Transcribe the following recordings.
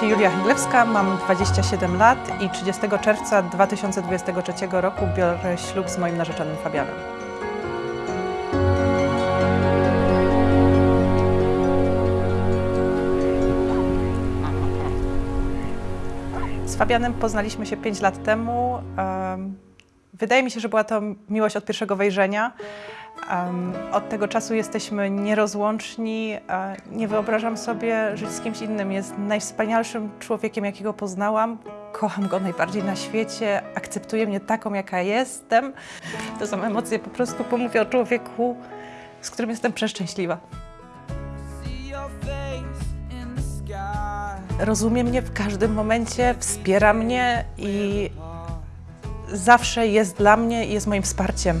Się Julia Chmielewska, mam 27 lat i 30 czerwca 2023 roku biorę ślub z moim narzeczonym Fabianem. Z Fabianem poznaliśmy się 5 lat temu. Em, Wydaje mi się, że była to miłość od pierwszego wejrzenia. Od tego czasu jesteśmy nierozłączni. Nie wyobrażam sobie żyć z kimś innym. Jest najwspanialszym człowiekiem, jakiego poznałam. Kocham go najbardziej na świecie. Akceptuje mnie taką, jaka jestem. To są emocje, po prostu pomówię o człowieku, z którym jestem przeszczęśliwa. Rozumie mnie w każdym momencie, wspiera mnie i zawsze jest dla mnie i jest moim wsparciem.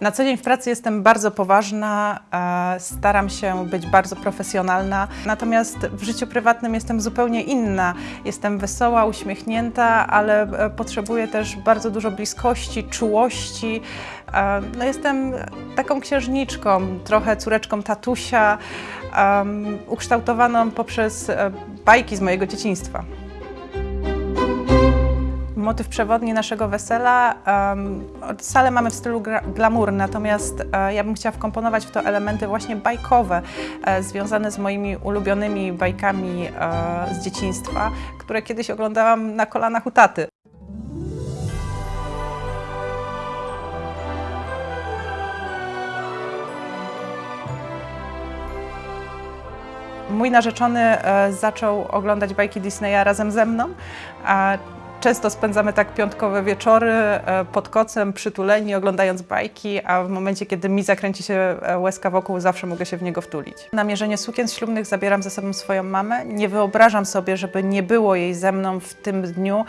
Na co dzień w pracy jestem bardzo poważna, e, staram się być bardzo profesjonalna, natomiast w życiu prywatnym jestem zupełnie inna. Jestem wesoła, uśmiechnięta, ale e, potrzebuję też bardzo dużo bliskości, czułości. E, No jestem taką księżniczką, trochę córeczką tatusia, ukształtowaną poprzez bajki z mojego dzieciństwa. Motyw przewodni naszego wesela. Um, salę mamy w stylu glamour, natomiast e, ja bym chciała wkomponować w to elementy właśnie bajkowe, e, związane z moimi ulubionymi bajkami e, z dzieciństwa, które kiedyś oglądałam na kolanach u taty. Mój narzeczony zaczął oglądać bajki Disneya razem ze mną. Często spędzamy tak piątkowe wieczory e, pod kocem, przytuleni, oglądając bajki, a w momencie, kiedy mi zakręci się e, łezka wokół, zawsze mogę się w niego wtulić. Na mierzenie sukien ślubnych zabieram ze sobą swoją mamę. Nie wyobrażam sobie, żeby nie było jej ze mną w tym dniu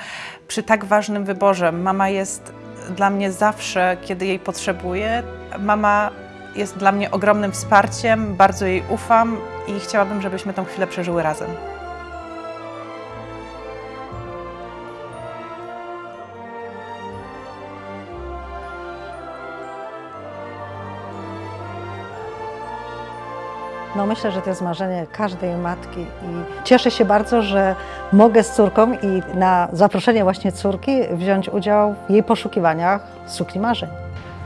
przy tak ważnym wyborze. Mama jest dla mnie zawsze, kiedy jej potrzebuję. Mama jest dla mnie ogromnym wsparciem, bardzo jej ufam i chciałabym, żebyśmy tą chwilę przeżyły razem. No myślę, że to jest marzenie każdej matki i cieszę się bardzo, że mogę z córką i na zaproszenie właśnie córki wziąć udział w jej poszukiwaniach sukni marzeń.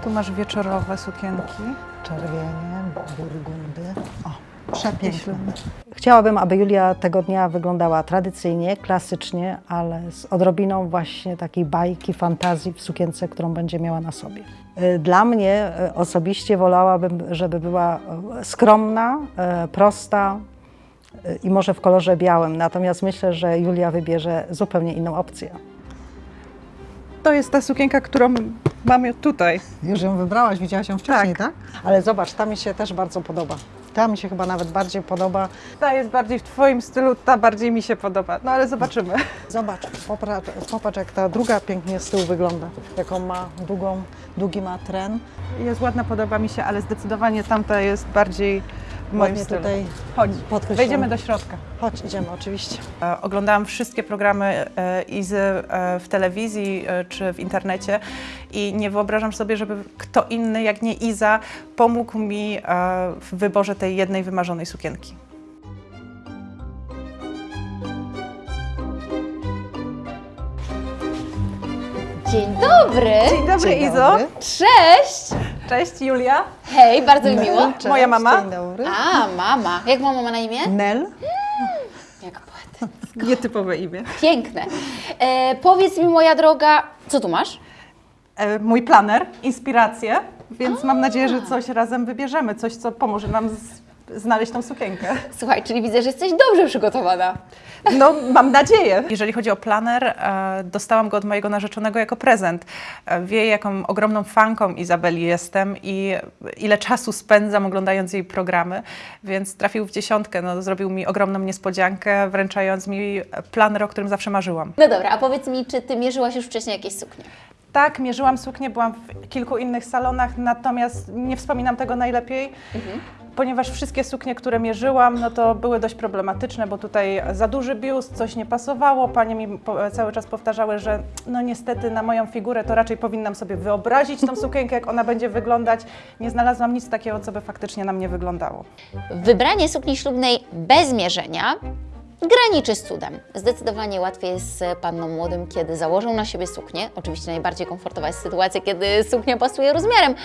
Tu masz wieczorowe sukienki. Czerwienie, burgundy. O, przepiękne. Chciałabym, aby Julia tego dnia wyglądała tradycyjnie, klasycznie, ale z odrobiną właśnie takiej bajki, fantazji w sukience, którą będzie miała na sobie. Y, Dla mnie y, osobiście wolałabym, żeby była y, skromna, prosta i może w kolorze białym. Natomiast myślę, że Julia wybierze zupełnie inną opcję. To jest ta sukienka, którą mam tutaj. Już ją wybrałaś, widziałaś ją wcześniej, tak? Ale zobacz, ta mi się też bardzo podoba. Ta mi się chyba nawet bardziej podoba. Ta jest bardziej w Twoim stylu, ta bardziej mi się podoba. No ale zobaczymy. Zobacz, popatrz, popatrz jak ta druga pięknie z tyłu wygląda. Jaką ma długą, długi ma tren. Jest ładna, podoba mi się, ale zdecydowanie tamta jest bardziej moim stylu. tutaj Chodź, wejdziemy do środka. Chodź, idziemy oczywiście. E, Oglądałam wszystkie programy e, Izy e, w telewizji czy w internecie i nie wyobrażam sobie, żeby kto inny jak nie Iza pomógł mi w wyborze tej jednej wymarzonej sukienki. Dzień dobry! Dzień dobry Dzień Izo. dobry. Cześć! Cześć Julia. Hej, bardzo mi miło. Cześć, Moja mama? Dzień dobry. A, mama. Jak ma mama na imię? Nel. Jak poety. Nietypowe imię. Piękne. E, powiedz mi, moja droga, co tu masz? E, Mój planer, inspiracje, więc mam nadzieję, że coś razem wybierzemy, coś co pomoże nam z, znaleźć tą sukienkę. Słuchaj, czyli widzę, że jesteś dobrze przygotowana. No, mam nadzieję. Jeżeli chodzi o planer, e, dostałam go od mojego narzeczonego jako prezent. E, wie, jaką ogromną fanką Izabeli jestem i ile czasu spędzam oglądając jej programy, więc trafił w dziesiątkę. No, zrobił mi ogromną niespodziankę, wręczając mi planer, o którym zawsze marzyłam. No dobra, a powiedz mi, czy ty mierzyłaś już wcześniej jakieś suknie? Tak, mierzyłam suknię, byłam w kilku innych salonach, natomiast nie wspominam tego najlepiej, ponieważ wszystkie suknie, które mierzyłam, no to były dość problematyczne, bo tutaj za duży biust, coś nie pasowało. Panie mi cały czas powtarzały, że no niestety na moją figurę to raczej powinnam sobie wyobrazić tą sukienkę, jak ona będzie wyglądać. Nie znalazłam nic takiego, co by faktycznie na mnie wyglądało. Wybranie sukni ślubnej bez mierzenia graniczy z cudem. Zdecydowanie łatwiej jest z panną młodym, kiedy założą na siebie suknię. Oczywiście najbardziej komfortowa jest sytuacja, kiedy suknia pasuje rozmiarem.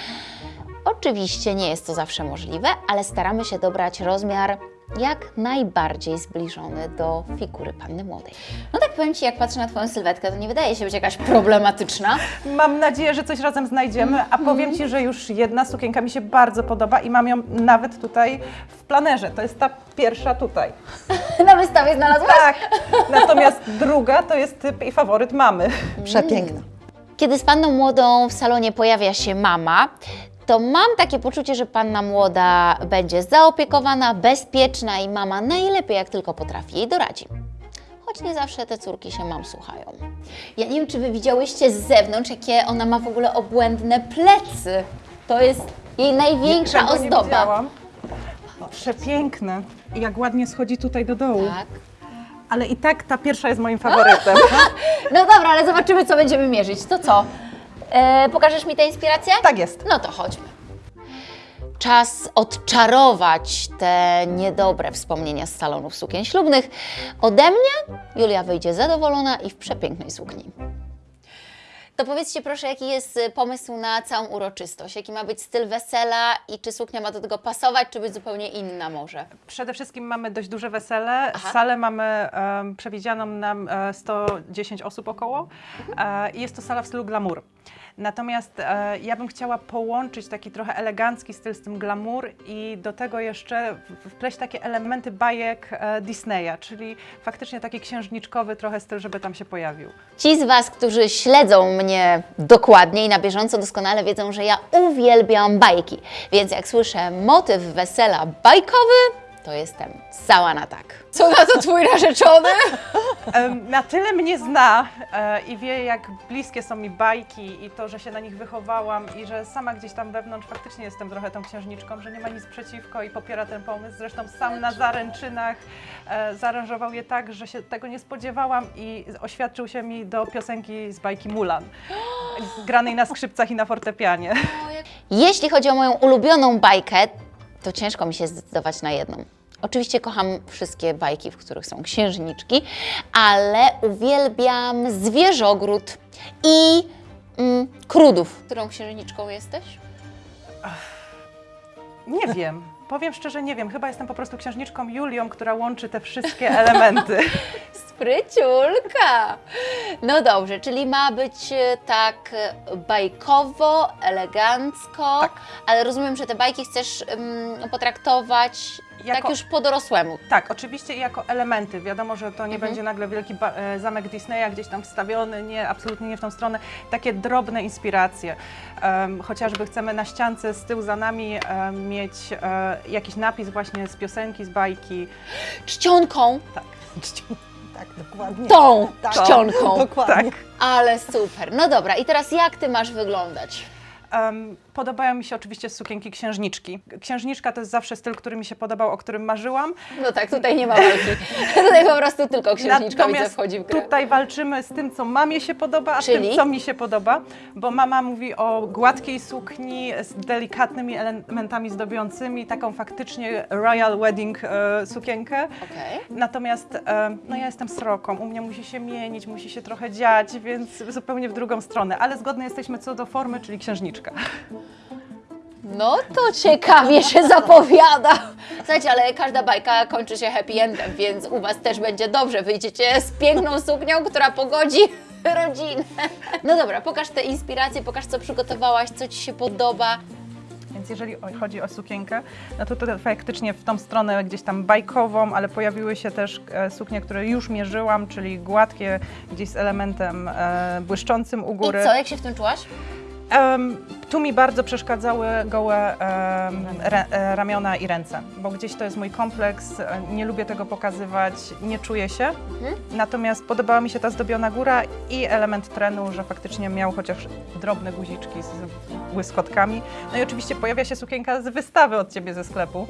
Oczywiście nie jest to zawsze możliwe, ale staramy się dobrać rozmiar jak najbardziej zbliżony do figury panny młodej. No tak powiem Ci, jak patrzę na Twoją sylwetkę, to nie wydaje się być jakaś problematyczna. Mam nadzieję, że coś razem znajdziemy, a powiem Ci, że już jedna sukienka mi się bardzo podoba i mam ją nawet tutaj w planerze. To jest ta pierwsza tutaj. Na wystawie znalazłaś? Tak. Natomiast druga to jest typ i faworyt mamy. Przepiękna. Kiedy z panną młodą w salonie pojawia się mama, to mam takie poczucie, że panna młoda będzie zaopiekowana, bezpieczna i mama najlepiej jak tylko potrafi jej doradzi. Choć nie zawsze te córki się mam słuchają. Ja nie wiem, czy wy widziałyście z zewnątrz, jakie ona ma w ogóle obłędne plecy. To jest jej największa nie ozdoba. widziałam. Przepiękne. I jak ładnie schodzi tutaj do dołu. Tak. Ale i tak ta pierwsza jest moim faworytem. No dobra, ale zobaczymy, co będziemy mierzyć. To co? E, pokażesz mi tę inspirację? Tak jest. No to chodźmy. Czas odczarować te niedobre wspomnienia z salonów sukien ślubnych. Ode mnie Julia wyjdzie zadowolona i w przepięknej sukni. To powiedzcie proszę, jaki jest y, pomysł na całą uroczystość? Jaki ma być styl wesela i czy suknia ma do tego pasować, czy być zupełnie inna może? Przede wszystkim mamy dość duże wesele. Aha. Salę mamy em, przewidzianą na e, 110 osób około e, i jest to sala w stylu glamour. Natomiast e, ja bym chciała połączyć taki trochę elegancki styl z tym glamour i do tego jeszcze wpleść takie elementy bajek e, Disneya, czyli faktycznie taki księżniczkowy trochę styl, żeby tam się pojawił. Ci z Was, którzy śledzą mnie dokładnie i na bieżąco doskonale wiedzą, że ja uwielbiam bajki. Więc jak słyszę motyw wesela bajkowy, to jestem cała na tak. Co na to Twój narzeczony? Na tyle mnie zna e, i wie, jak bliskie są mi bajki i to, że się na nich wychowałam i że sama gdzieś tam wewnątrz faktycznie jestem trochę tą księżniczką, że nie ma nic przeciwko i popiera ten pomysł. Zresztą sam na zaręczynach e, zaaranżował je tak, że się tego nie spodziewałam i oświadczył się mi do piosenki z bajki Mulan, granej na skrzypcach i na fortepianie. Jeśli chodzi o moją ulubioną bajkę, to ciężko mi się zdecydować na jedną. Oczywiście kocham wszystkie bajki, w których są księżniczki, ale uwielbiam zwierzogród i mm, krudów. Którą księżniczką jesteś? Nie wiem. Powiem szczerze, nie wiem. Chyba jestem po prostu księżniczką Julią, która łączy te wszystkie elementy. Spryciulka! No dobrze, czyli ma być e, tak e, bajkowo, elegancko, Tak. ale rozumiem, że te bajki chcesz mm, potraktować tak Jako- już po dorosłemu. Tak, oczywiście jako elementy. Wiadomo, że to nie będzie nagle wielki e, zamek Disneya gdzieś tam wstawiony, nie, absolutnie nie w tą stronę. Takie drobne inspiracje. Chociażby chcemy na ściance z tyłu za nami mieć e, jakiś napis właśnie z piosenki, z bajki. Czcionką, Tak. Tak, dokładnie. tą Tak. czcionką. Dokładnie. Ale super. No dobra, i teraz jak ty masz wyglądać? Em, podobają mi się oczywiście sukienki księżniczki. Księżniczka to jest zawsze styl, który mi się podobał, o którym marzyłam. No tak, tutaj nie ma walki. Tutaj po prostu tylko księżniczka Natomiast wchodzi w grę. tutaj walczymy z tym, co mamie się podoba, a Czyli? tym, co mi się podoba, bo mama mówi o gładkiej sukni z delikatnymi elementami zdobiącymi, taką faktycznie royal wedding e, sukienkę. Okej. Natomiast e, no ja jestem sroką, u mnie musi się mienić, musi się trochę dziać, więc zupełnie w drugą stronę, ale zgodne jesteśmy co do formy, czyli No to ciekawie się zapowiada. Słuchajcie, ale każda bajka kończy się happy endem, więc u Was też będzie dobrze. Wyjdziecie z piękną suknią, która pogodzi rodzinę. No dobra, pokaż te inspiracje, pokaż co przygotowałaś, co Ci się podoba. Więc jeżeli chodzi o sukienkę, no to tutaj faktycznie w tą stronę gdzieś tam bajkową, ale pojawiły się też e, suknie, które już mierzyłam, czyli gładkie, gdzieś z elementem e, błyszczącym u góry. I co, jak się w tym czułaś? Em, tu mi bardzo przeszkadzały gołe em, re, e, ramiona i ręce, bo gdzieś to jest mój kompleks, e, nie lubię tego pokazywać, nie czuję się. Natomiast podobała mi się ta zdobiona góra i element trenu, że faktycznie miał chociaż drobne guziczki z błyskotkami. No i oczywiście pojawia się sukienka z wystawy od ciebie ze sklepu.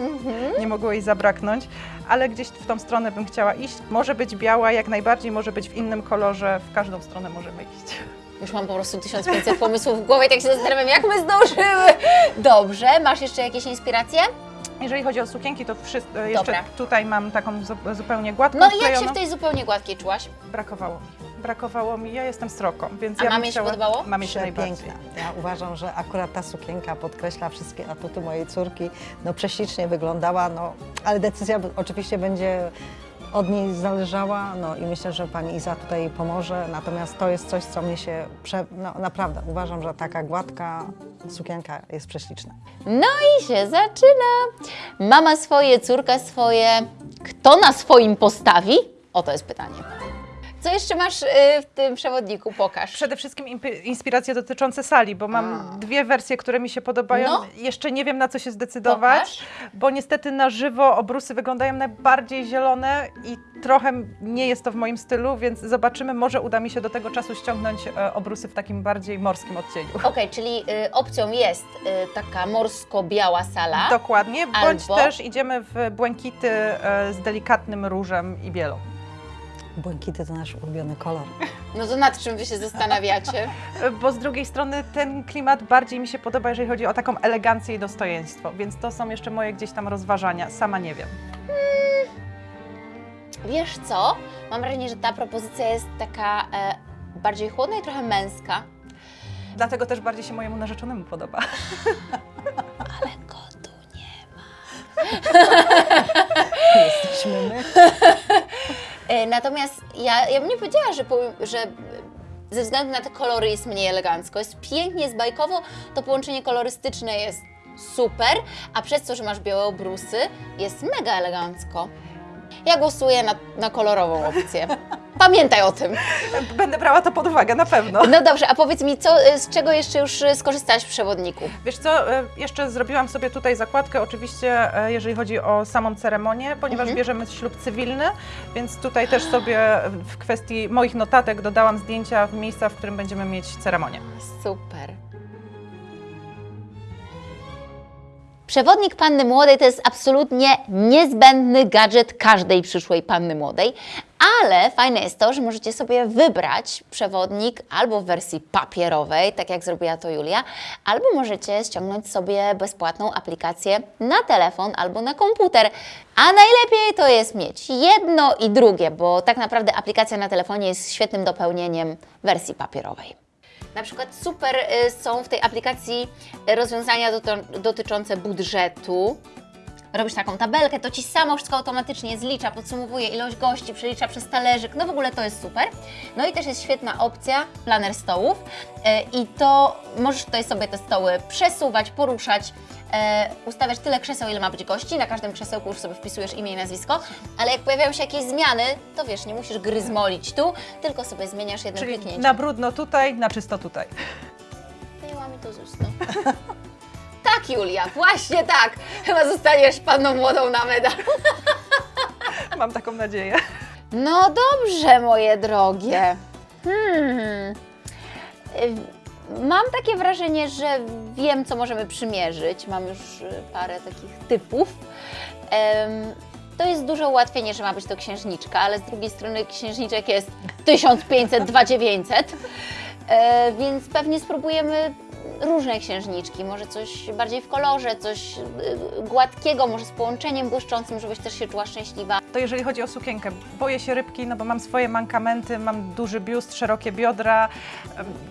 Nie mogło jej zabraknąć, ale gdzieś w tą stronę bym chciała iść. Może być biała, jak najbardziej, może być w innym kolorze, w każdą stronę możemy iść. Już mam po prostu 1500 pomysłów w głowie, tak się zastanawiam, jak my zdążyły. Dobrze, masz jeszcze jakieś inspiracje? Jeżeli chodzi o sukienki, to wszystko, jeszcze Dobra. tutaj mam taką zu- zupełnie gładką No i jak się w tej zupełnie gładkiej czułaś? Brakowało mi. Brakowało mi, ja jestem sroką, więc A ja mamie się chciała... podobało? Mamie się najbardziej. Ja uważam, że akurat ta sukienka podkreśla wszystkie atuty mojej córki. No prześlicznie wyglądała, no, ale decyzja oczywiście będzie od niej zależała, no i myślę, że pani Iza tutaj pomoże. Natomiast to jest coś, co mnie się, prze... no, naprawdę uważam, że taka gładka sukienka jest prześliczna. No i się zaczyna. Mama swoje, córka swoje. Kto na swoim postawi? Oto jest pytanie. Co jeszcze masz y, w tym przewodniku? Pokaż. Przede wszystkim inspiracje dotyczące sali, bo mam dwie wersje, które mi się podobają. No. Jeszcze nie wiem na co się zdecydować, Pokaż. bo niestety na żywo obrusy wyglądają najbardziej zielone i trochę nie jest to w moim stylu, więc zobaczymy, może uda mi się do tego czasu ściągnąć e, obrusy w takim bardziej morskim odcieniu. Okej, czyli y, opcją jest y, taka morsko-biała sala. Dokładnie, bądź Albo- też idziemy w błękity e, z delikatnym różem i bielą. Błękity to nasz ulubiony kolor. No to nad czym wy się zastanawiacie? Bo z drugiej strony ten klimat bardziej mi się podoba, jeżeli chodzi o taką elegancję i dostojeństwo, więc to są jeszcze moje gdzieś tam rozważania, sama nie wiem. Wiesz co? Mam wrażenie, że ta propozycja jest taka e, bardziej chłodna i trochę męska. Dlatego też bardziej się mojemu narzeczonemu podoba. Ale go tu nie ma. Jesteśmy my. E, natomiast ja, ja bym nie powiedziała, że, że ze względu na te kolory jest mniej elegancko. Jest pięknie, jest bajkowo, to połączenie kolorystyczne jest super, a przez to, że masz białe obrusy, jest mega elegancko. Ja głosuję na, na kolorową opcję. Pamiętaj o tym. Będę brała to pod uwagę, na pewno. No dobrze, a powiedz mi, co, z czego jeszcze już e, skorzystałaś w przewodniku? Wiesz co, e, jeszcze zrobiłam sobie tutaj zakładkę, oczywiście e, jeżeli chodzi o samą ceremonię, ponieważ Mhm. bierzemy ślub cywilny, więc tutaj też sobie w kwestii moich notatek dodałam zdjęcia w miejsca, w którym będziemy mieć ceremonię. Super. Przewodnik panny młodej to jest absolutnie niezbędny gadżet każdej przyszłej panny młodej, ale fajne jest to, że możecie sobie wybrać przewodnik albo w wersji papierowej, tak jak zrobiła to Julia, albo możecie ściągnąć sobie bezpłatną aplikację na telefon albo na komputer. A najlepiej to jest mieć jedno i drugie, bo tak naprawdę aplikacja na telefonie jest świetnym dopełnieniem wersji papierowej. Na przykład super y, są w tej aplikacji y, rozwiązania dotyczące budżetu. Robisz taką tabelkę, to ci samo wszystko automatycznie zlicza, podsumowuje ilość gości, przelicza przez talerzyk. No w ogóle to jest super. No i też jest świetna opcja planer stołów. Y, I to możesz tutaj sobie te stoły przesuwać, poruszać, e, ustawiać tyle krzeseł, ile ma być gości. Na każdym krzesełku już sobie wpisujesz imię i nazwisko, ale jak pojawiają się jakieś zmiany, to wiesz, nie musisz gryzmolić tu, tylko sobie zmieniasz jednym Czyli kliknięciem. na brudno tutaj, na czysto tutaj. Wyjęła mi to z ust. no. tak, Julia, właśnie tak. Chyba zostaniesz panną młodą na medal. Mam taką nadzieję. No dobrze, moje drogie. Hmm. Mam takie wrażenie, że wiem, co możemy przymierzyć. Mam już y, parę takich typów. To jest dużo ułatwienie, że ma być to księżniczka, ale z drugiej strony księżniczek jest 1500, 2900. E, więc pewnie spróbujemy różne księżniczki, może coś bardziej w kolorze, coś y, gładkiego, może z połączeniem błyszczącym, żebyś też się czuła szczęśliwa. To jeżeli chodzi o sukienkę, boję się rybki, no bo mam swoje mankamenty, mam duży biust, szerokie biodra,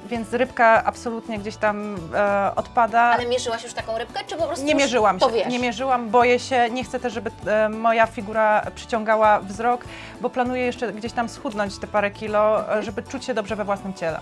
więc rybka absolutnie gdzieś tam e, odpada. Ale mierzyłaś już taką rybkę, czy po prostu Nie mierzyłam się, to wiesz? nie mierzyłam, boję się, nie chcę też, żeby e, moja figura przyciągała wzrok, bo planuję jeszcze gdzieś tam schudnąć te parę kilo, e, żeby czuć się dobrze we własnym ciele.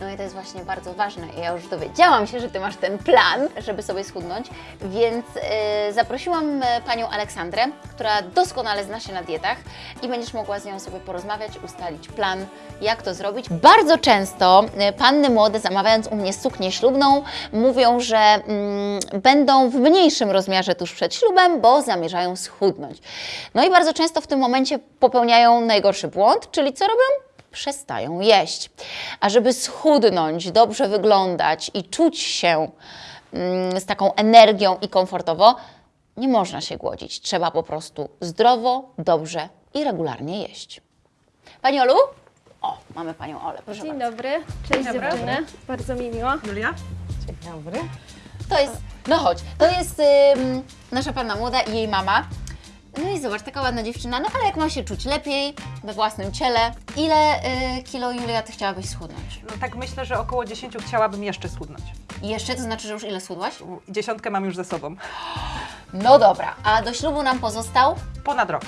No i to jest właśnie bardzo ważne. Ja już dowiedziałam Domyślałam się, że Ty masz ten plan, żeby sobie schudnąć, więc e, zaprosiłam e, Panią Aleksandrę, która doskonale zna się na dietach i będziesz mogła z nią sobie porozmawiać, ustalić plan, jak to zrobić. Bardzo często e, panny młode zamawiając u mnie suknię ślubną mówią, że mm, będą w mniejszym rozmiarze tuż przed ślubem, bo zamierzają schudnąć. No i bardzo często w tym momencie popełniają najgorszy błąd, czyli co robią? Przestają jeść. A żeby schudnąć, dobrze wyglądać i czuć się mm, z taką energią i komfortowo, nie można się głodzić. Trzeba po prostu zdrowo, dobrze i regularnie jeść. Pani Olu? O, mamy Panią Olę, proszę Dzień bardzo. dobry, cześć dobry. dziewczyny, bardzo mi miło. Julia? Dzień dobry. To jest, no chodź, to jest ym, nasza Panna Młoda i jej mama. No i zobacz, taka ładna dziewczyna, no ale jak ma się czuć lepiej we własnym ciele, ile y, kilo Julia Ty chciałabyś schudnąć? No tak myślę, że około 10 chciałabym jeszcze schudnąć. Jeszcze, to znaczy, że już ile schudłaś? Dziesiątkę mam już ze sobą. No dobra, a do ślubu nam pozostał? Ponad rok.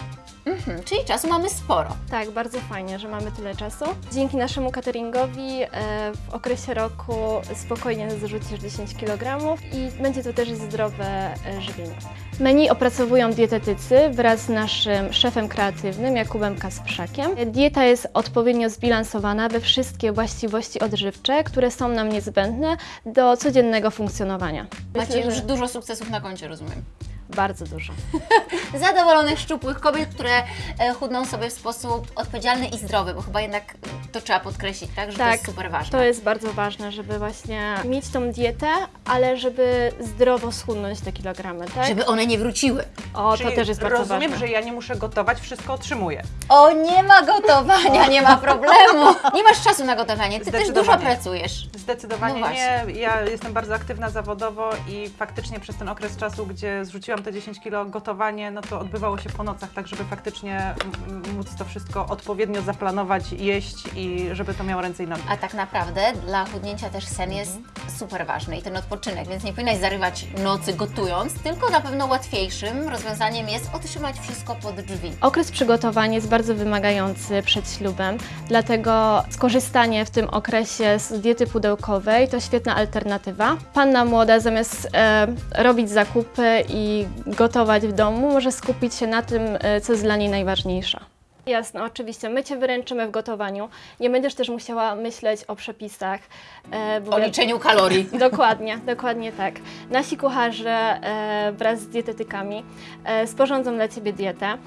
Mhm, czyli czasu mamy sporo. Tak, bardzo fajnie, że mamy tyle czasu. Dzięki naszemu cateringowi e, w okresie roku spokojnie zrzucisz 10 kg i będzie to też zdrowe e, żywienie. Menu opracowują dietetycy wraz z naszym szefem kreatywnym Jakubem Kasprzakiem. Dieta jest odpowiednio zbilansowana we wszystkie właściwości odżywcze, które są nam niezbędne do codziennego funkcjonowania. Macie Myślę, już że dużo sukcesów na koncie, rozumiem. Bardzo dużo. Zadowolonych, szczupłych kobiet, które e, chudną sobie w sposób odpowiedzialny i zdrowy, bo chyba jednak to trzeba podkreślić, tak? Że to Tak, jest super ważne. To jest bardzo ważne, żeby właśnie mieć tą dietę, ale żeby zdrowo schudnąć te kilogramy, tak? Żeby one nie wróciły. O, Czyli to też jest bardzo rozumiem, ważne. że ja nie muszę gotować, wszystko otrzymuję. O, nie ma gotowania, nie ma problemu. Nie masz czasu na gotowanie, ty też dużo pracujesz. Zdecydowanie No nie. Ja jestem bardzo aktywna zawodowo i faktycznie przez ten okres czasu, gdzie zrzuciłam te 10 kilo gotowanie, no to odbywało się po nocach, tak żeby faktycznie móc to wszystko odpowiednio zaplanować, jeść i żeby to miało ręce i nogi. A tak naprawdę dla chudnięcia też sen jest super ważny i ten odpoczynek, więc nie powinnaś zarywać nocy gotując, tylko na pewno łatwiejszym rozwiązaniem jest otrzymać wszystko pod drzwi. Okres przygotowania jest bardzo wymagający przed ślubem, dlatego skorzystanie w tym okresie z diety pudełkowej to świetna alternatywa. Panna młoda zamiast e, robić zakupy i gotować w domu, może skupić się na tym, e, co jest dla niej najważniejsze. Jasne, oczywiście. My Cię wyręczymy w gotowaniu. Nie będziesz też musiała myśleć o przepisach. e, bo O liczeniu kalorii. Dokładnie, dokładnie tak. Nasi kucharze e, wraz z dietetykami e, sporządzą dla Ciebie dietę.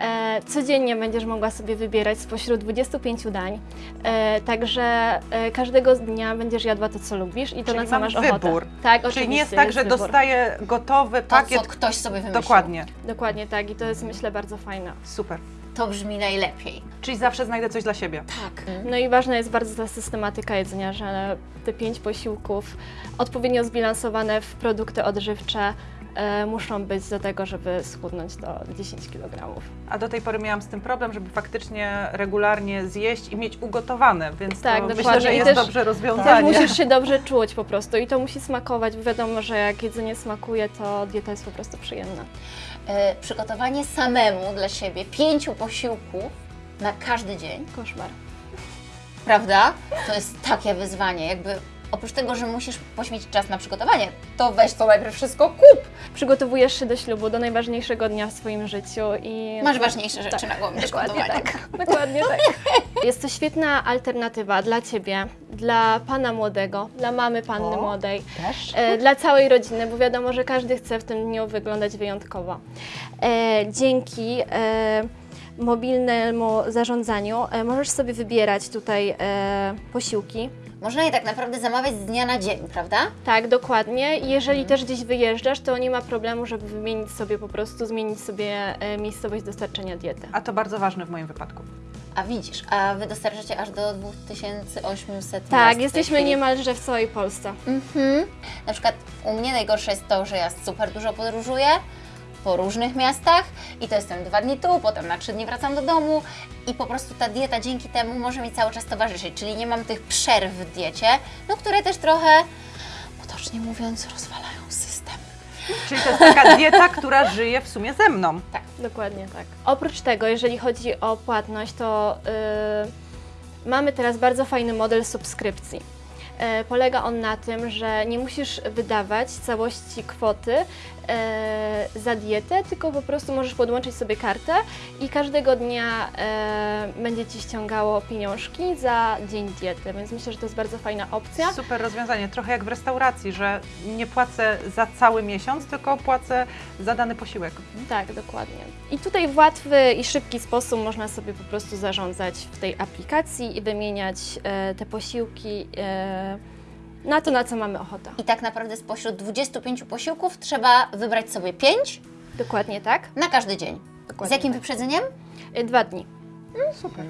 E, codziennie będziesz mogła sobie wybierać spośród 25 dań, e, także e, każdego dnia będziesz jadła to, co lubisz i to, Czyli na co masz wybór. ochotę. Tak, Czyli nie jest oczywiście, tak, że wybór. dostaję gotowy To, pakiet. co ktoś sobie wymyślił. Dokładnie. Dokładnie tak i to jest myślę bardzo fajne. Super. To brzmi najlepiej. Czyli zawsze znajdę coś dla siebie. Tak. No i ważna jest bardzo ta systematyka jedzenia, że te pięć posiłków odpowiednio zbilansowane w produkty odżywcze e, muszą być do tego, żeby schudnąć do 10 kg. A do tej pory miałam z tym problem, żeby faktycznie regularnie zjeść i mieć ugotowane, więc Tak, to myślę, że I jest też- dobrze Tak, rozwiązanie. musisz się dobrze czuć po prostu i to musi smakować. bo Wiadomo, że jak jedzenie smakuje, to dieta jest po prostu przyjemna. E, przygotowanie samemu dla siebie pięciu posiłków na każdy dzień, Koszmar. prawda? To jest takie wyzwanie, jakby oprócz tego, że musisz poświęcić czas na przygotowanie, to weź to najpierw wszystko kup. Przygotowujesz się do ślubu, do najważniejszego dnia w swoim życiu i... Masz ważniejsze rzeczy na głowie Dokładnie tak. Dokładnie tak. Jest to świetna alternatywa dla Ciebie, dla Pana młodego, dla mamy Panny O. młodej. Też? E, dla całej rodziny, bo wiadomo, że każdy chce w tym dniu wyglądać wyjątkowo. E, dzięki e, mobilnemu zarządzaniu e, możesz sobie wybierać tutaj e, posiłki. Można je tak naprawdę zamawiać z dnia na dzień, prawda? Tak, dokładnie. Jeżeli też gdzieś wyjeżdżasz, to nie ma problemu, żeby wymienić sobie po prostu, zmienić sobie e, miejscowość dostarczenia diety. A to bardzo ważne w moim wypadku. A widzisz, a Wy dostarczacie aż do 2800 miast Tak, jesteśmy chwili. niemalże w całej Polsce. Mhm. Na przykład u mnie najgorsze jest to, że ja super dużo podróżuję po różnych miastach i to jestem dwa dni tu, potem na trzy dni wracam do domu i po prostu ta dieta dzięki temu może mi cały czas towarzyszyć, czyli nie mam tych przerw w diecie, no które też trochę, potocznie mówiąc, rozwalają system. Czyli to jest taka dieta, która żyje w sumie ze mną. Dokładnie tak. Oprócz tego, jeżeli chodzi o płatność, to yy, mamy teraz bardzo fajny model subskrypcji. E, Polega on na tym, że nie musisz wydawać całości kwoty e, za dietę, tylko po prostu możesz podłączyć sobie kartę i każdego dnia e, będzie Ci ściągało pieniążki za dzień diety, więc myślę, że to jest bardzo fajna opcja. Super rozwiązanie, trochę jak w restauracji, że nie płacę za cały miesiąc, tylko płacę za dany posiłek. Tak, dokładnie. I tutaj w łatwy i szybki sposób można sobie po prostu zarządzać w tej aplikacji i wymieniać e, te posiłki e, na to, na co mamy ochotę. I tak naprawdę spośród 25 posiłków trzeba wybrać sobie 5 Dokładnie tak. na każdy dzień. Z Dokładnie jakim tak. wyprzedzeniem? E, Dwa dni. Super.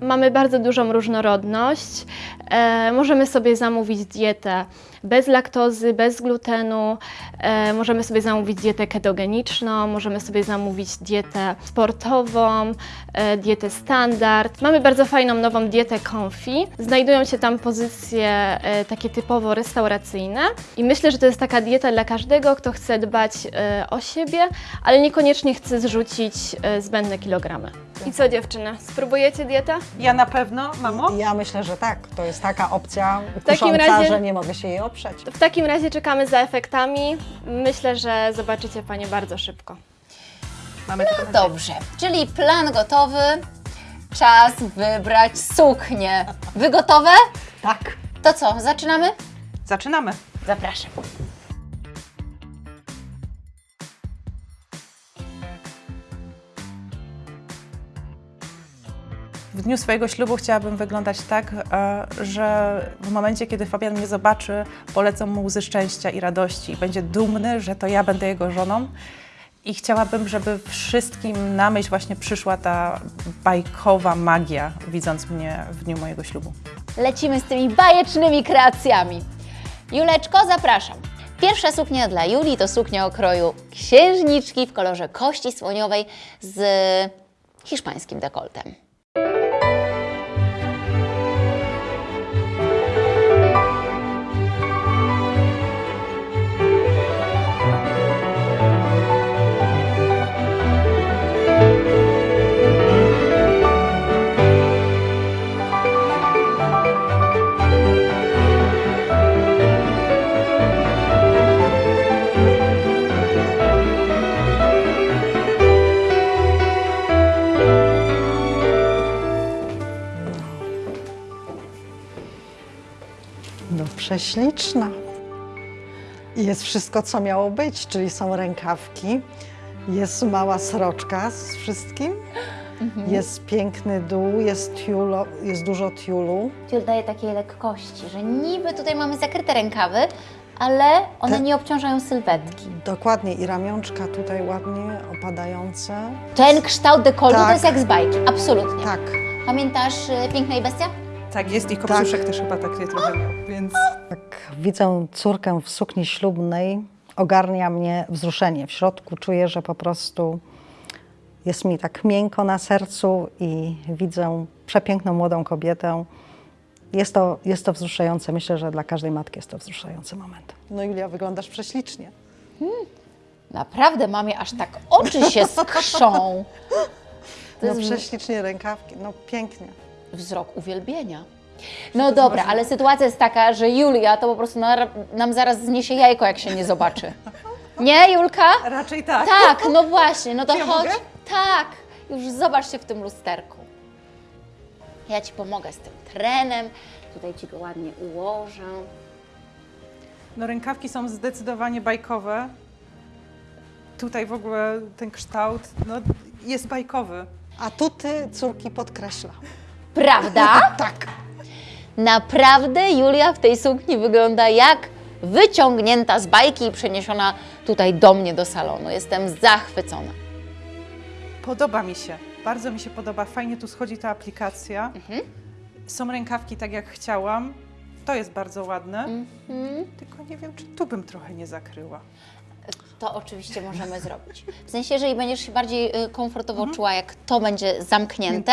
Mamy bardzo dużą różnorodność. E, możemy sobie zamówić dietę bez laktozy, bez glutenu. E, możemy sobie zamówić dietę ketogeniczną, możemy sobie zamówić dietę sportową, e, dietę standard. Mamy bardzo fajną nową dietę Confi. Znajdują się tam pozycje e, takie typowo restauracyjne i myślę, że to jest taka dieta dla każdego, kto chce dbać e, o siebie, ale niekoniecznie chce zrzucić e, zbędne kilogramy. I co dziewczyny, spróbujecie dietę? Ja na pewno, mamo? Ja myślę, że tak. To jest taka opcja takim kusząca, razie- że nie mogę się jej oprzeć. W takim razie czekamy za efektami. Myślę, że zobaczycie Panie bardzo szybko. Mamy nadzieję. Dobrze, czyli plan gotowy. Czas wybrać suknię. Wy gotowe? Tak. To co, zaczynamy? Zaczynamy. Zapraszam. W dniu swojego ślubu chciałabym wyglądać tak, e, że w momencie, kiedy Fabian mnie zobaczy, polecą mu łzy szczęścia i radości i będzie dumny, że to ja będę jego żoną. I chciałabym, żeby wszystkim na myśl właśnie przyszła ta bajkowa magia, widząc mnie w dniu mojego ślubu. Lecimy z tymi bajecznymi kreacjami. Juleczko, zapraszam. Pierwsza suknia dla Julii to suknia o kroju księżniczki w kolorze kości słoniowej z hiszpańskim dekoltem. Prześliczna. I jest wszystko, co miało być, czyli są rękawki, jest mała sroczka z wszystkim, jest piękny dół, jest, tiulo, jest dużo tiulu. Tiul daje takiej lekkości, że niby tutaj mamy zakryte rękawy, ale one Te- nie obciążają sylwetki. Dokładnie i ramionczka tutaj ładnie opadające. Ten kształt dekoltu to Tak. jest jak z bajki, absolutnie. Tak, Pamiętasz y, Piękna i Bestia? Tak jest i kopciuszek też chyba takie trochę miał, więc tak widzę córkę w sukni ślubnej, ogarnia mnie wzruszenie. W środku czuję, że po prostu jest mi tak miękko na sercu i widzę przepiękną młodą kobietę. Jest to, jest to wzruszające. Myślę, że dla każdej matki jest to wzruszający moment. No Julia, wyglądasz prześlicznie. Naprawdę, mamie aż tak oczy się skrzą. To No jest prześlicznie rękawki, no pięknie. Wzrok uwielbienia. No dobra, ale sytuacja jest taka, że Julia to po prostu na, nam zaraz zniesie jajko, jak się nie zobaczy. Nie, Julka? raczej tak. Tak, no właśnie, no to Czy ja chodź. mogę? Tak, już zobacz się w tym lusterku. Ja Ci pomogę z tym trenem, tutaj Ci go ładnie ułożę. No rękawki są zdecydowanie bajkowe. Tutaj w ogóle ten kształt no, jest bajkowy. A tu ty córki podkreśla. Prawda? Tak. Naprawdę Julia w tej sukni wygląda jak wyciągnięta z bajki i przeniesiona tutaj do mnie do salonu. Jestem zachwycona. Podoba mi się, bardzo mi się podoba. Fajnie tu schodzi ta aplikacja. Są rękawki tak jak chciałam. To jest bardzo ładne. Tylko nie wiem, czy tu bym trochę nie zakryła. To oczywiście możemy zrobić. W sensie, jeżeli będziesz się bardziej y, komfortowo czuła, jak to będzie zamknięte,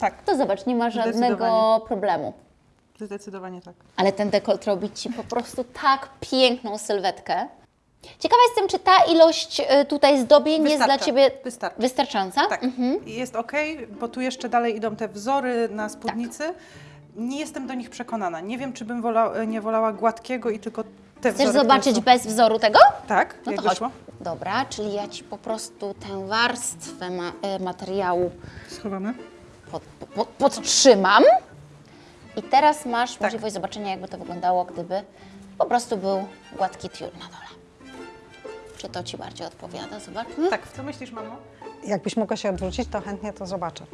Tak, to zobacz, nie ma żadnego problemu. zdecydowanie tak. Ale ten dekolt robi Ci po prostu tak piękną sylwetkę. Ciekawa jestem, czy ta ilość y, tutaj zdobień jest dla Wystarcza. Ciebie Wystarczy. wystarczająca? Tak, I jest ok, bo tu jeszcze dalej idą te wzory na spódnicy. nie jestem do nich przekonana. Nie wiem, czy bym wola, nie wolała gładkiego i tylko te Chcesz wzory, zobaczyć są- bez wzoru tego? Tak, No to chodź. wyszło? Dobra, czyli ja Ci po prostu tę warstwę ma, e, materiału Schowamy. Pod, pod, podtrzymam. I teraz masz Tak. możliwość zobaczenia, jakby to wyglądało, gdyby po prostu był gładki tiul na dole. Czy to Ci bardziej odpowiada? Zobaczmy. Tak, co myślisz, mamo? Jakbyś mogła się odwrócić, to chętnie to zobaczę.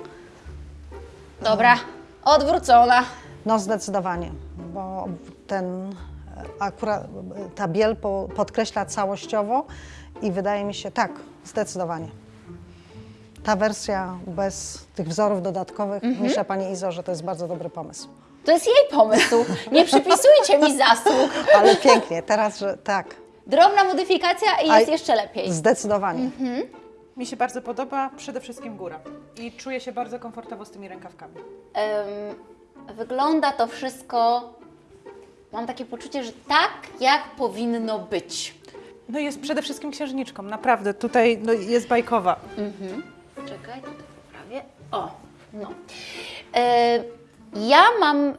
Dobra, odwrócona. No zdecydowanie, bo ten e, akurat e, ta biel po, podkreśla całościowo i wydaje mi się, tak, zdecydowanie. Ta wersja bez tych wzorów dodatkowych, myślę Pani Izo, że to jest bardzo dobry pomysł. To jest jej pomysł. Nie przypisujcie mi zasług. Ale pięknie, teraz, że tak, Drobna modyfikacja i A- jest jeszcze lepiej. zdecydowanie. Mi się bardzo podoba przede wszystkim góra. I czuję się bardzo komfortowo z tymi rękawkami. Wygląda to wszystko, mam takie poczucie, że tak jak powinno być. No jest przede wszystkim księżniczką, naprawdę. Tutaj no, jest bajkowa. Czekaj, tutaj poprawię. O, no. E, ja mam e,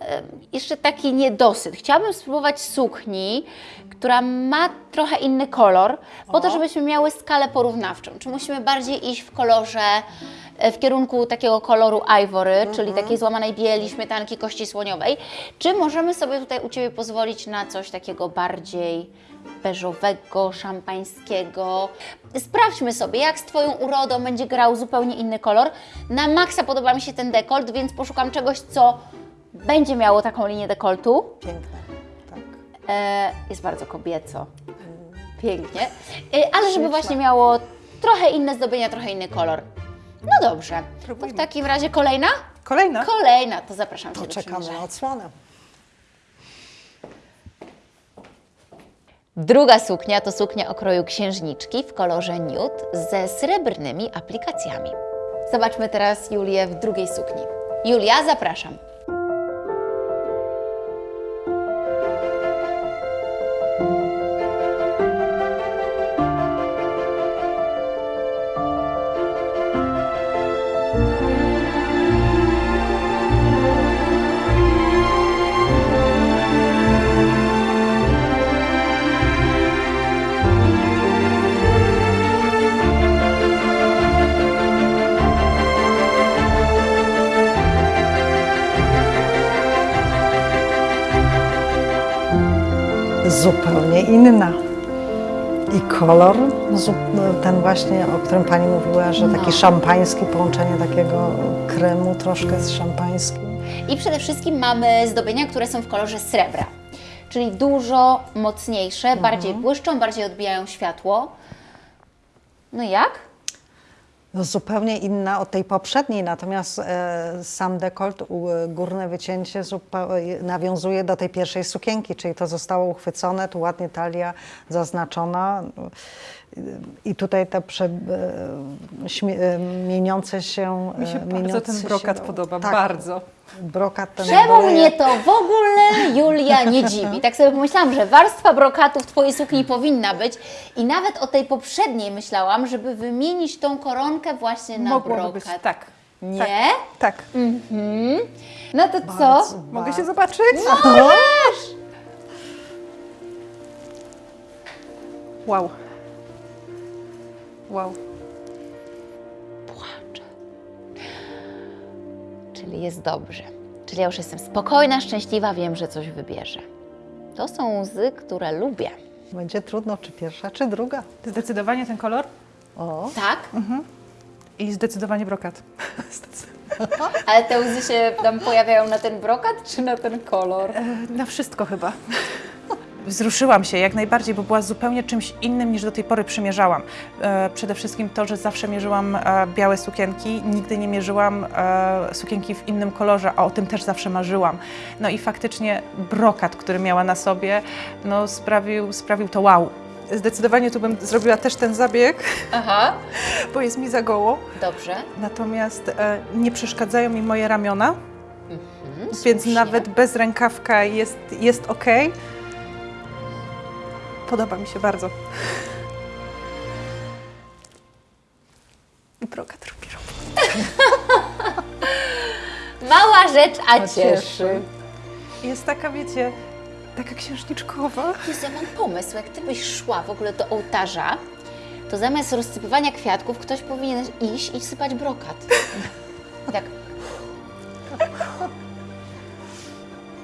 jeszcze taki niedosyt. Chciałabym spróbować sukni, która ma trochę inny kolor, po to, żebyśmy miały skalę porównawczą. Czy musimy bardziej iść w kolorze, e, w kierunku takiego koloru ivory, czyli takiej złamanej bieli, śmietanki, kości słoniowej, czy możemy sobie tutaj u Ciebie pozwolić na coś takiego bardziej beżowego, szampańskiego. Sprawdźmy sobie, jak z Twoją urodą będzie grał zupełnie inny kolor. Na maksa podoba mi się ten dekolt, więc poszukam czegoś, co będzie miało taką linię dekoltu. Piękne, tak. E, jest bardzo kobieco. Pięknie. E, ale żeby właśnie miało trochę inne zdobienia, trochę inny kolor. No dobrze. To w takim razie kolejna? Kolejna? Kolejna, to zapraszam Cię do Poczekamy przymierzenia. na odsłonę. Druga suknia to suknia o kroju księżniczki w kolorze nude ze srebrnymi aplikacjami. Zobaczmy teraz Julię w drugiej sukni. Julia, zapraszam. Zupełnie inna. I kolor, zu- ten właśnie, o którym Pani mówiła, że taki No. szampański, połączenie takiego kremu troszkę z szampańskim. I przede wszystkim mamy zdobienia, które są w kolorze srebra, czyli dużo mocniejsze, bardziej błyszczą, bardziej odbijają światło. No jak? No, zupełnie inna od tej poprzedniej, natomiast e, sam dekolt, u, górne wycięcie nawiązuje do tej pierwszej sukienki, czyli to zostało uchwycone, tu ładnie talia zaznaczona i tutaj te prze, e, śmie, e, mieniące się... Mi się e, bardzo ten brokat podoba, tak, bardzo. Brokat Czemu mnie to w ogóle, Julia, nie dziwi? Tak sobie pomyślałam, że warstwa brokatu w Twojej sukni powinna być i nawet o tej poprzedniej myślałam, żeby wymienić tą koronkę właśnie na Mogłoby brokat. być, tak. Nie? Tak. tak. Mhm. No to co? Bardzo, Mogę się bardzo. zobaczyć? Możesz! Wow. Wow. Czyli jest dobrze. Czyli ja już jestem spokojna, szczęśliwa, wiem, że coś wybierze. To są łzy, które lubię. Będzie trudno, czy pierwsza, czy druga. Zdecydowanie ten kolor O, Tak? i zdecydowanie brokat. Ale te łzy się tam pojawiają na ten brokat, czy na ten kolor? E, Na wszystko chyba. Wzruszyłam się jak najbardziej, bo była zupełnie czymś innym niż do tej pory przymierzałam. E, przede wszystkim to, że zawsze mierzyłam e, białe sukienki, nigdy nie mierzyłam e, sukienki w innym kolorze, a o tym też zawsze marzyłam. No i faktycznie brokat, który miała na sobie, no sprawił, sprawił to wow. Zdecydowanie tu bym zrobiła też ten zabieg, Aha, bo jest mi za goło. dobrze. Natomiast nie przeszkadzają mi moje ramiona, Mhm, więc nawet bez rękawka jest, jest ok. Podoba mi się bardzo. I brokat robi. Mała rzecz, a A cieszy. cieszy. Jest taka, wiecie, taka księżniczkowa. Jezu, ja mam pomysł, jak ty byś szła w ogóle do ołtarza, to zamiast rozsypywania kwiatków ktoś powinien iść i sypać brokat. Tak.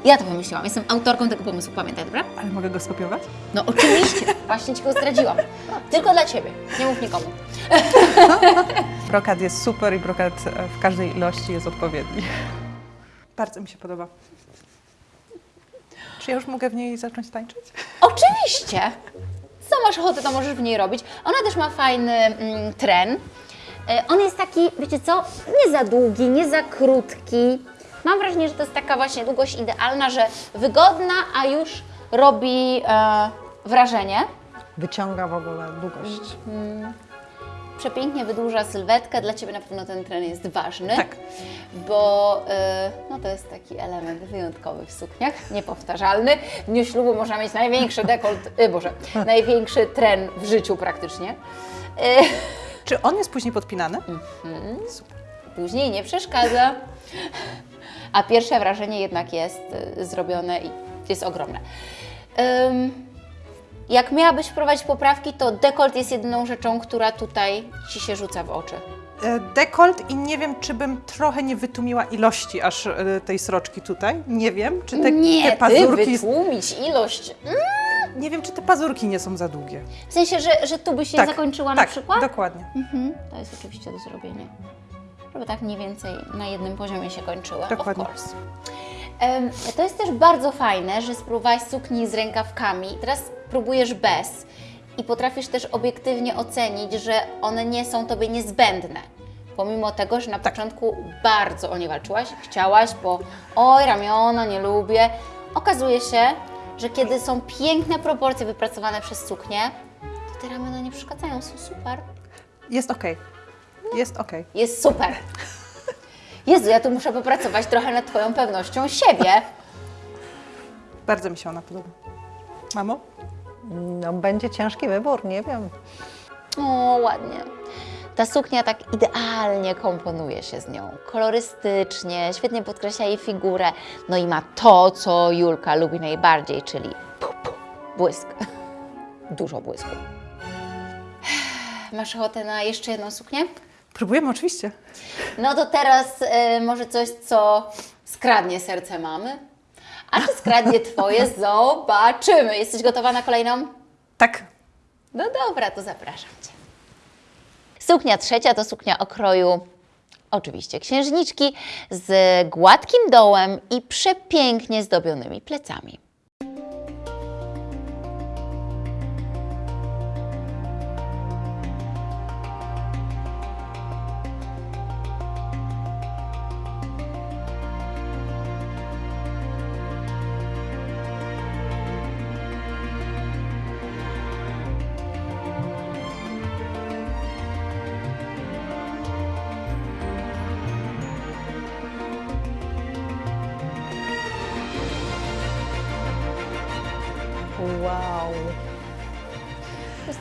Ja to wymyśliłam, jestem autorką tego pomysłu, pamiętaj, dobra? Ale mogę go skopiować? No oczywiście, właśnie Ci go zdradziłam. Tylko dla Ciebie, nie mów nikomu. Brokat jest super i brokat e, w każdej ilości jest odpowiedni. Bardzo mi się podoba. Czy ja już mogę w niej zacząć tańczyć? Oczywiście! Co masz ochotę, to możesz w niej robić. Ona też ma fajny mm, tren. E, On jest taki, wiecie co, nie za długi, nie za krótki. Mam wrażenie, że to jest taka właśnie długość idealna, że wygodna, a już robi e, wrażenie. Wyciąga w ogóle długość. Przepięknie wydłuża sylwetkę. Dla Ciebie na pewno ten tren jest ważny. Tak. Bo e, no to jest taki element wyjątkowy w sukniach, niepowtarzalny. W dniu ślubu można mieć największy dekolt, e, Boże, największy tren w życiu praktycznie. E, Czy on jest później podpinany? później nie przeszkadza. A pierwsze wrażenie jednak jest y, zrobione i jest ogromne. Jak miałabyś wprowadzić poprawki, to dekolt jest jedyną rzeczą, która tutaj Ci się rzuca w oczy. E, Dekolt i nie wiem, czy bym trochę nie wytłumiła ilości aż e, tej sroczki tutaj. Nie wiem, czy te, nie, te pazurki... wytłumić ilość. Mm, Nie wiem, czy te pazurki nie są za długie. W sensie, że, że tu by się zakończyła na tak, przykład? dokładnie. Mhm, to jest oczywiście do zrobienia. Żeby tak mniej więcej na jednym poziomie się kończyły. Dokładnie. Of course. Em, to jest też bardzo fajne, że spróbowałaś sukni z rękawkami. Teraz próbujesz bez i potrafisz też obiektywnie ocenić, że one nie są Tobie niezbędne. Pomimo tego, że na Tak. początku bardzo o nie walczyłaś, chciałaś, bo oj, ramiona, nie lubię. Okazuje się, że kiedy są piękne proporcje wypracowane przez suknię, to te ramiona nie przeszkadzają, są super. Jest okej. Jest okej. Jest super. Jezu, ja tu muszę popracować trochę nad Twoją pewnością siebie. Bardzo mi się ona podoba. Mamo? No, będzie ciężki wybór, nie wiem. O, ładnie. Ta suknia tak idealnie komponuje się z nią. Kolorystycznie, świetnie podkreśla jej figurę. No i ma to, co Julka lubi najbardziej, czyli pu, pu, błysk. Dużo błysku. Masz ochotę na jeszcze jedną suknię? Próbujemy oczywiście. No to teraz y, może coś, co skradnie serce mamy. A czy skradnie Twoje? Zobaczymy. Jesteś gotowa na kolejną? Tak. No dobra, to zapraszam Cię. Suknia trzecia to suknia o kroju oczywiście księżniczki z gładkim dołem i przepięknie zdobionymi plecami.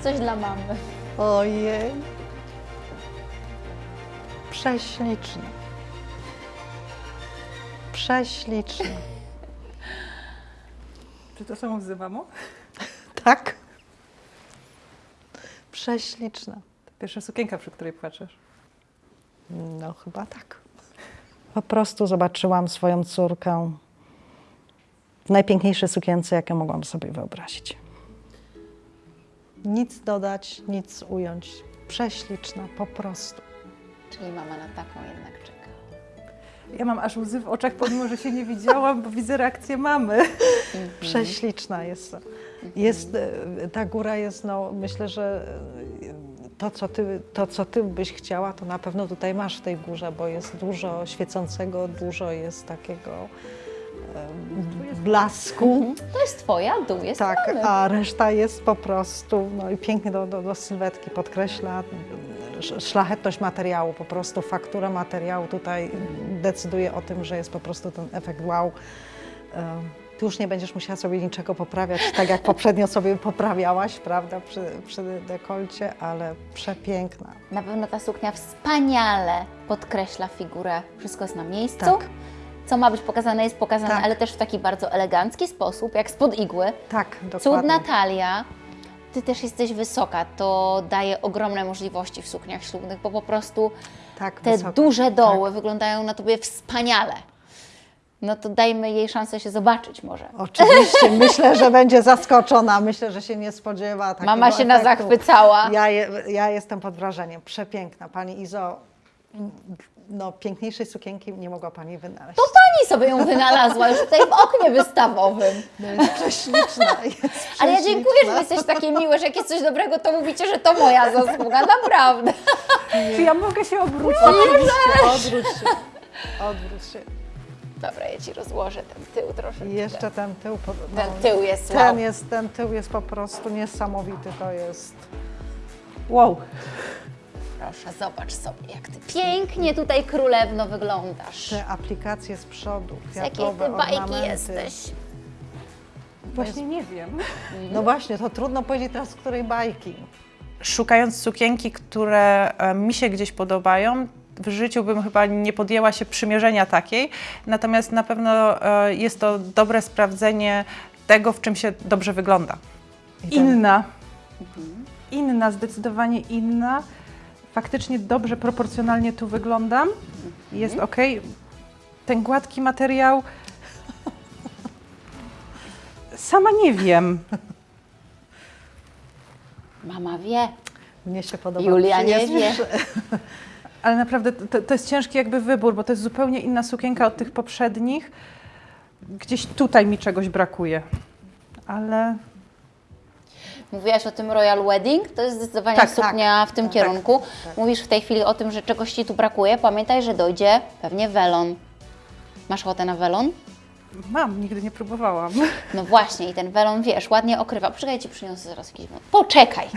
Coś dla mamy. Ojej. Prześliczne. Prześliczne. Czy to samo z mamo? Tak. Prześliczna. To pierwsza sukienka, przy której płaczesz. No chyba tak. Po prostu zobaczyłam swoją córkę w najpiękniejszej sukience, jaką mogłam sobie wyobrazić. Nic dodać, nic ująć. Prześliczna, po prostu. Czyli mama na taką jednak czeka. Ja mam aż łzy w oczach, pomimo że się nie widziałam, bo widzę reakcję mamy. Prześliczna jest. jest e, ta góra jest, no, myślę, że e, to co, ty, to, co ty byś chciała, to na pewno tutaj masz w tej górze, bo jest dużo świecącego, dużo jest takiego blasku. To jest Twoja, dół jest Tak, mamy. a reszta jest po prostu, no i pięknie do, do, do sylwetki podkreśla sz- szlachetność materiału, po prostu faktura materiału tutaj decyduje o tym, że jest po prostu ten efekt wow. Ty już nie będziesz musiała sobie niczego poprawiać, tak jak poprzednio sobie poprawiałaś, prawda, przy, przy dekolcie, ale przepiękna. Na pewno ta suknia wspaniale podkreśla figurę. Wszystko jest na miejscu. Tak. Co ma być pokazane, jest pokazane, Tak. ale też w taki bardzo elegancki sposób, jak spod igły. Tak, dokładnie. Cud Natalia, Ty też jesteś wysoka, to daje ogromne możliwości w sukniach ślubnych, bo po prostu Tak, te wysoko. duże doły wyglądają na Tobie wspaniale. No to dajmy jej szansę się zobaczyć może. Oczywiście, myślę, że będzie zaskoczona. Myślę, że się nie spodziewa takiego Mama się efektu. nazachwycała. Ja, je, ja jestem pod wrażeniem. Przepiękna. Pani Izo, no piękniejszej sukienki nie mogła Pani wynaleźć. To Pani sobie ją wynalazła już tutaj w oknie wystawowym. No jest prześliczna. Jest Ale ja dziękuję, że Wy jesteście takie miłe, że jak jest coś dobrego, to mówicie, że to moja zasługa, naprawdę. Czy ja mogę się obrócić? Oczywiście, odwróć się. Odwróć się. Dobra, ja Ci rozłożę ten tył troszeczkę. Jeszcze ten tył. No, Ten tył jest wow. ten, jest, ten tył jest po prostu niesamowity. To jest... Wow. Proszę, zobacz sobie, jak Ty pięknie tutaj królewno wyglądasz. Te aplikacje z przodu, Z jakiej kwiatowe Ty bajki jesteś? Właśnie nie wiem. No właśnie, to trudno powiedzieć teraz, z której bajki. Szukając sukienki, które e, mi się gdzieś podobają, w życiu bym chyba nie podjęła się przymierzenia takiej, natomiast na pewno e, jest to dobre sprawdzenie tego, w czym się dobrze wygląda. Inna. Inna, zdecydowanie inna. Faktycznie dobrze, proporcjonalnie tu wyglądam. Jest ok. Ten gładki materiał. Sama nie wiem. Mama wie. Mnie się podoba. Julia nie wie. Ale naprawdę to, to jest ciężki jakby wybór, bo to jest zupełnie inna sukienka od tych poprzednich. Gdzieś tutaj mi czegoś brakuje. Ale Mówiłaś o tym Royal Wedding, to jest zdecydowanie Tak, suknia w tym tak, kierunku. tak. Mówisz w tej chwili o tym, że czegoś Ci tu brakuje. Pamiętaj, że dojdzie pewnie welon. Masz ochotę na welon? mam, nigdy nie próbowałam. No właśnie, i ten welon, wiesz, ładnie okrywa. Poczekaj, Ci przyniosę zaraz jakiś welon. Poczekaj!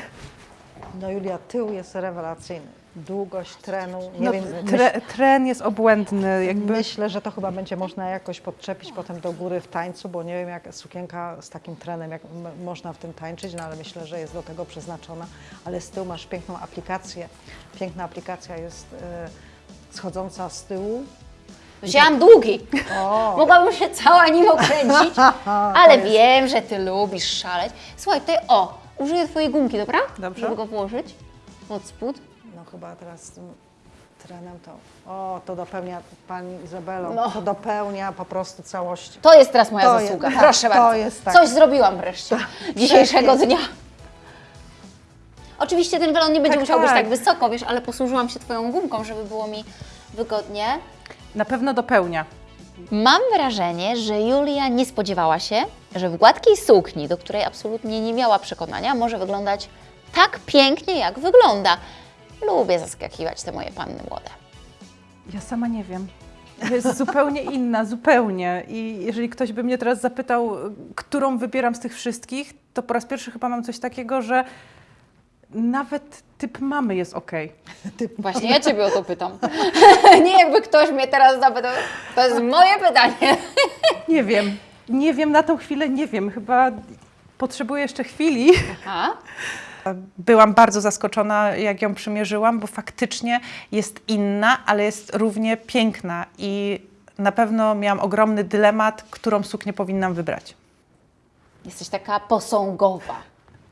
No Julia, tył jest rewelacyjny. Długość trenu, nie No, wiem, tre, tren jest obłędny, jakby. Myślę, że to chyba będzie można jakoś podczepić potem do góry w tańcu, bo nie wiem jak sukienka z takim trenem, jak m- można w tym tańczyć, no ale myślę, że jest do tego przeznaczona. Ale z tyłu masz piękną aplikację. Piękna aplikacja jest e, schodząca z tyłu. Wzięłam długi. O, Mogłabym się cała nim okręcić, ale jest- wiem, że Ty lubisz szaleć. Słuchaj, tutaj o, użyję Twojej gumki, dobra? Dobrze. Żeby go włożyć pod spód. Chyba teraz z tym trenem to, o, to dopełnia Pani Izabelo, No. to dopełnia po prostu całości. To jest teraz moja To zasługa. tak, Proszę to bardzo. jest tak. Coś zrobiłam wreszcie dzisiejszego przepięknie. dnia. Oczywiście ten welon nie będzie Tak, musiał być tak. tak wysoko, wiesz, ale posłużyłam się Twoją gumką, żeby było mi wygodnie. Na pewno dopełnia. Mam wrażenie, że Julia nie spodziewała się, że w gładkiej sukni, do której absolutnie nie miała przekonania, może wyglądać tak pięknie, jak wygląda. Lubię zaskakiwać te moje panny młode. Ja sama nie wiem. Jest zupełnie inna, zupełnie. I jeżeli ktoś by mnie teraz zapytał, którą wybieram z tych wszystkich, to po raz pierwszy chyba mam coś takiego, że nawet typ mamy jest ok. Właśnie ja Ciebie o to pytam. nie jakby ktoś mnie teraz zapytał. To jest moje pytanie. Nie wiem. Nie wiem, na tą chwilę nie wiem. Chyba potrzebuję jeszcze chwili. Aha. Byłam bardzo zaskoczona, jak ją przymierzyłam, bo faktycznie jest inna, ale jest równie piękna i na pewno miałam ogromny dylemat, którą suknię powinnam wybrać. Jesteś taka posągowa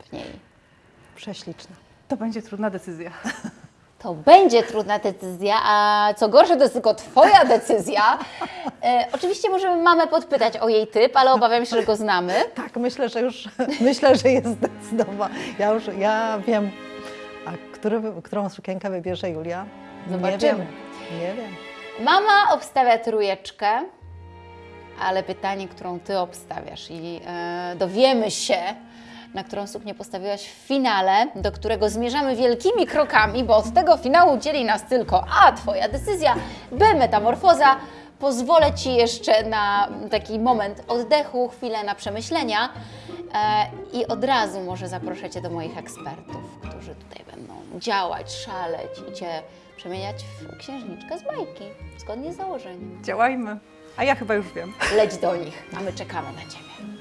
w niej. Prześliczna. To będzie trudna decyzja. To będzie trudna decyzja, a co gorsze, to jest tylko Twoja decyzja. E, oczywiście możemy mamę podpytać o jej typ, ale obawiam się, że go znamy. Tak, myślę, że już, myślę, że jest zdecydowana. Ja już, ja wiem, a który, którą sukienkę wybierze Julia? Zobaczymy. Nie wiem, nie wiem. Mama obstawia trójeczkę, ale pytanie, którą Ty obstawiasz i e, dowiemy się, na którą suknię postawiłaś w finale, do którego zmierzamy wielkimi krokami, bo od tego finału dzieli nas tylko A, Twoja decyzja, B, metamorfoza. Pozwolę Ci jeszcze na taki moment oddechu, chwilę na przemyślenia e, i od razu może zaproszę Cię do moich ekspertów, którzy tutaj będą działać, szaleć i Cię przemieniać w księżniczkę z bajki, zgodnie z założeniem. Działajmy. A ja chyba już wiem. Leć do nich, a my czekamy na Ciebie.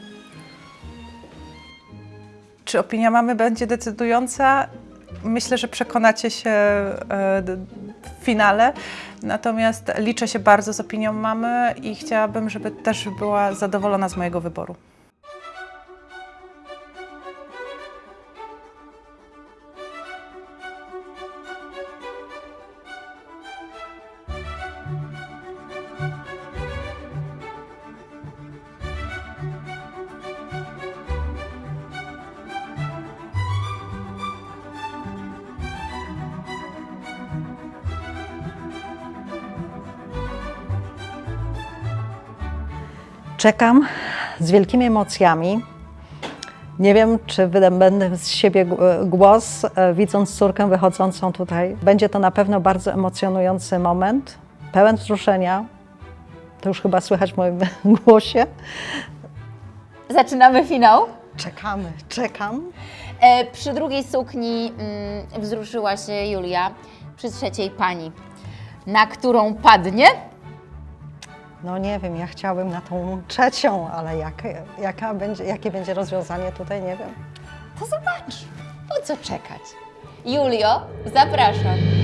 Czy opinia mamy będzie decydująca? Myślę, że przekonacie się e, d- finale. Natomiast liczę się bardzo z opinią mamy i chciałabym, żeby też była zadowolona z mojego wyboru. Czekam z wielkimi emocjami. Nie wiem, czy wydobędę z siebie głos, e, widząc córkę wychodzącą tutaj. Będzie to na pewno bardzo emocjonujący moment, pełen wzruszenia. To już chyba słychać w moim głosie. Zaczynamy finał. Czekamy, czekam. E, przy drugiej sukni mm, wzruszyła się Julia, przy trzeciej pani. Na którą padnie? No nie wiem, ja chciałabym na tą trzecią, ale jak, jaka będzie, jakie będzie rozwiązanie tutaj, nie wiem. To zobacz. Po co czekać? Julio, zapraszam.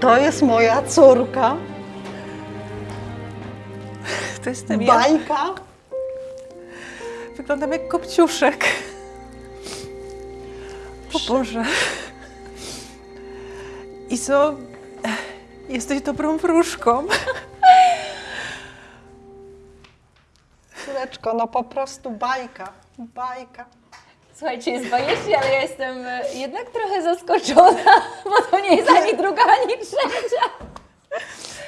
To jest moja córka? To jestem ja. Bajka? Wyglądam jak kopciuszek. O Boże. Izo, jesteś dobrą wróżką. Córeczko, no po prostu bajka, bajka. Słuchajcie, jest bajecznie, ale ja jestem e, jednak trochę zaskoczona, bo to nie jest ani druga, ani trzecia.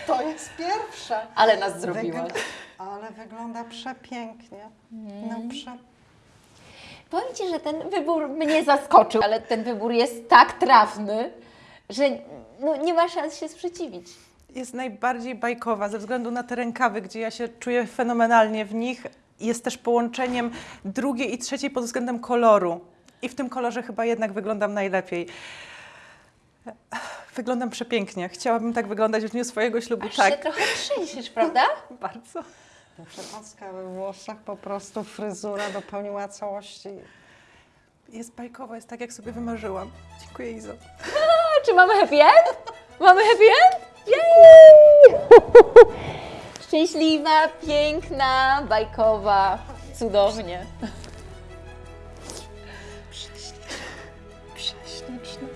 To jest pierwsza. Ale nas zrobiłaś. Wygl- Ale wygląda przepięknie. No prze... Powiem Ci, że ten wybór mnie zaskoczył, ale ten wybór jest tak trafny, że no, nie ma szans się sprzeciwić. Jest najbardziej bajkowa ze względu na te rękawy, gdzie ja się czuję fenomenalnie w nich. Jest też połączeniem drugiej i trzeciej pod względem koloru. I w tym kolorze chyba jednak wyglądam najlepiej. Wyglądam przepięknie. Chciałabym tak wyglądać w dniu swojego ślubu. Aż się tak, trochę trzęsiesz, prawda? bardzo. Przepaska we włosach, po prostu fryzura dopełniła całości. Jest bajkowa, jest tak, jak sobie wymarzyłam. Dziękuję, Izo. Czy mamy happy end? Mamy happy end? Jej! Szczęśliwa, piękna, bajkowa, cudownie. Prześliczne.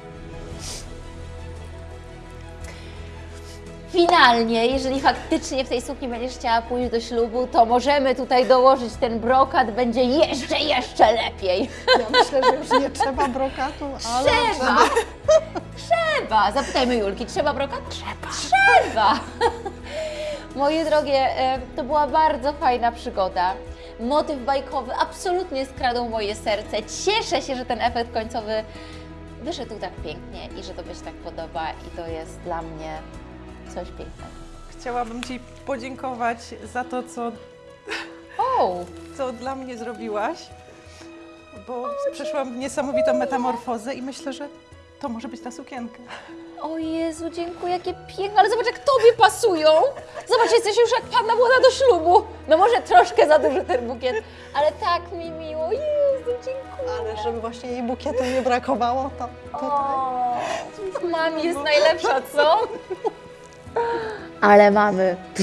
Finalnie, jeżeli faktycznie w tej sukni będziesz chciała pójść do ślubu, to możemy tutaj dołożyć ten brokat, będzie jeszcze, jeszcze lepiej. Ja myślę, że już nie trzeba brokatu, ale... Trzeba! Trzeba! Zapytajmy Julki, trzeba brokat? Trzeba! Trzeba! Moje drogie, e, to była bardzo fajna przygoda. Motyw bajkowy absolutnie skradł moje serce. Cieszę się, że ten efekt końcowy wyszedł tak pięknie i że Tobie się tak podoba i to jest dla mnie coś pięknego. Chciałabym Ci podziękować za to, co, O! co dla mnie zrobiłaś, bo przeszłam niesamowitą metamorfozę i myślę, że to może być ta sukienka. O Jezu, dziękuję, jakie piękne, ale zobacz jak Tobie pasują. Zobacz, jesteś już jak panna młoda do ślubu. No może troszkę za duży ten bukiet, ale tak mi miło. Jezu, dziękuję. Ale żeby właśnie jej bukietu nie brakowało, to tutaj... O, mami jest najlepsza, co? Ale mamy.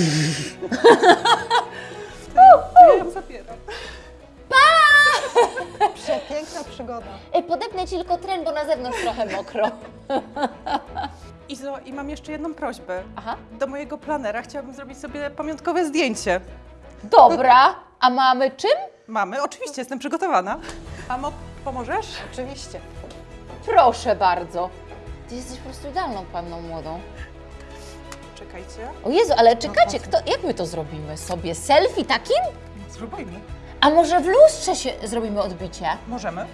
Przepiękna przygoda. Ej, podepnę Ci tylko tren, bo na zewnątrz trochę mokro. Izo, i mam jeszcze jedną prośbę. Aha. Do mojego planera chciałabym zrobić sobie pamiątkowe zdjęcie. Dobra, a mamy czym? Mamy, oczywiście, jestem przygotowana. Mamo, pomożesz? Oczywiście. Proszę bardzo. Ty jesteś po prostu idealną panną młodą. Czekajcie. O Jezu, ale czekajcie, kto, jak my to zrobimy sobie? Selfie takim? Spróbujmy. A może w lustrze się zrobimy odbicie? Możemy.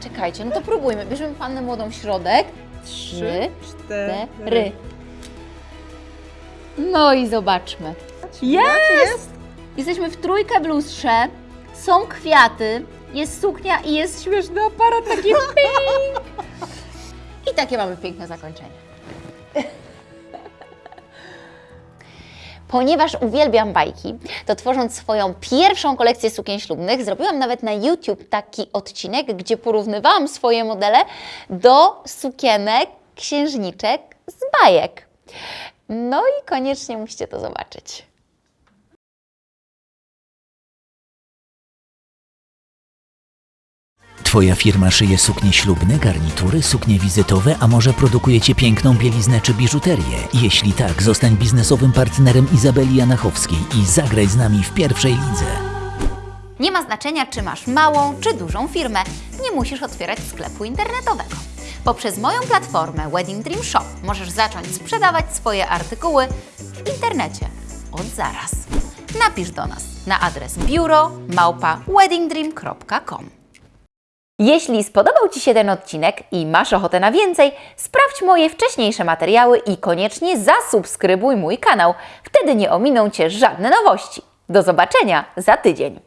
Czekajcie, no to próbujmy. Bierzemy pannę młodą w środek. Trzy, cztery. No i zobaczmy. Jest! Jesteśmy w trójkę w lustrze, są kwiaty, jest suknia i jest śmieszny aparat taki ping. I takie mamy piękne zakończenie. Ponieważ uwielbiam bajki, to tworząc swoją pierwszą kolekcję sukien ślubnych, zrobiłam nawet na YouTube taki odcinek, gdzie porównywałam swoje modele do sukienek księżniczek z bajek. No i koniecznie musicie to zobaczyć. Twoja firma szyje suknie ślubne, garnitury, suknie wizytowe, a może produkujecie piękną bieliznę czy biżuterię? Jeśli tak, zostań biznesowym partnerem Izabeli Janachowskiej i zagraj z nami w pierwszej lidze. Nie ma znaczenia, czy masz małą czy dużą firmę, nie musisz otwierać sklepu internetowego. Poprzez moją platformę Wedding Dream Shop możesz zacząć sprzedawać swoje artykuły w internecie od zaraz. Napisz do nas na adres biuro małpa weddingdream.com. Jeśli spodobał Ci się ten odcinek i masz ochotę na więcej, sprawdź moje wcześniejsze materiały i koniecznie zasubskrybuj mój kanał. Wtedy nie ominą Cię żadne nowości. Do zobaczenia za tydzień.